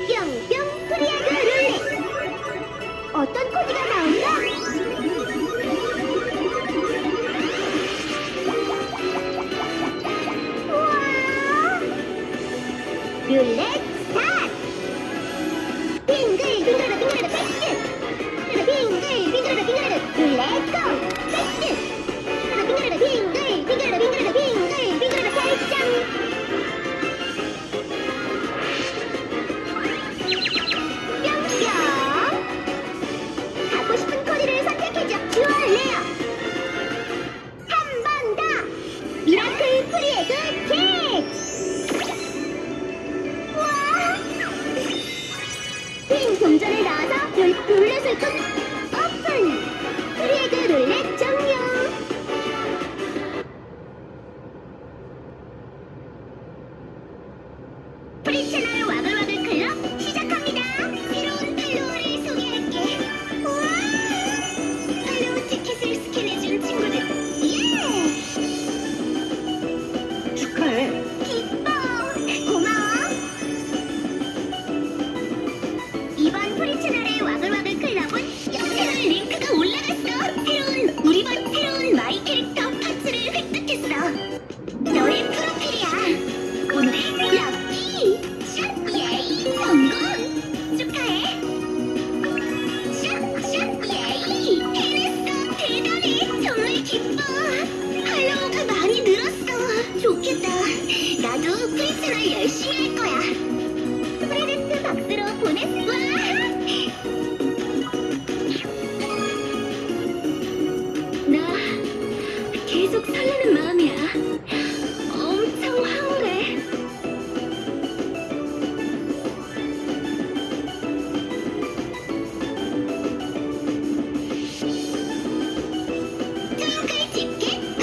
영병 프리아가 룰렛 어떤 코드가 나온다? 와! 룰렛 Let's go!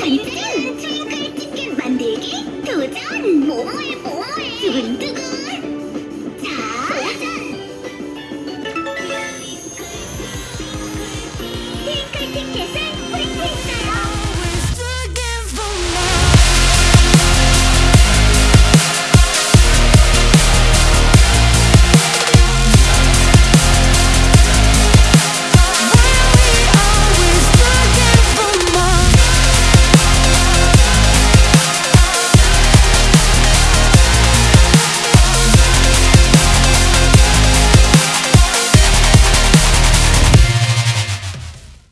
반죽은 트윙클 치킨 만들기 도전! 뭐뭐해 뭐뭐해 두근두근 자 도전! 트윙클 티켓을